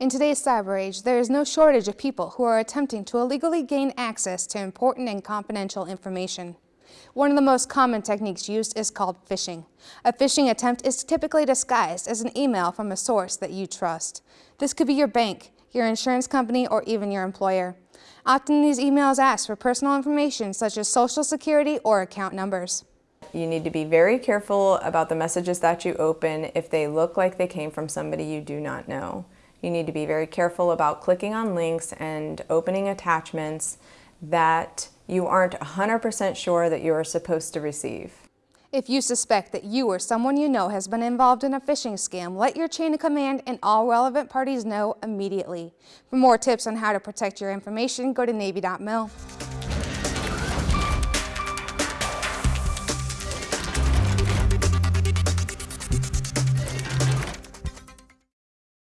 In today's cyber age, there is no shortage of people who are attempting to illegally gain access to important and confidential information. One of the most common techniques used is called phishing. A phishing attempt is typically disguised as an email from a source that you trust. This could be your bank, your insurance company, or even your employer. Often these emails ask for personal information such as social security or account numbers. You need to be very careful about the messages that you open if they look like they came from somebody you do not know. You need to be very careful about clicking on links and opening attachments that you aren't 100% sure that you are supposed to receive. If you suspect that you or someone you know has been involved in a phishing scam, let your chain of command and all relevant parties know immediately. For more tips on how to protect your information, go to Navy.mil.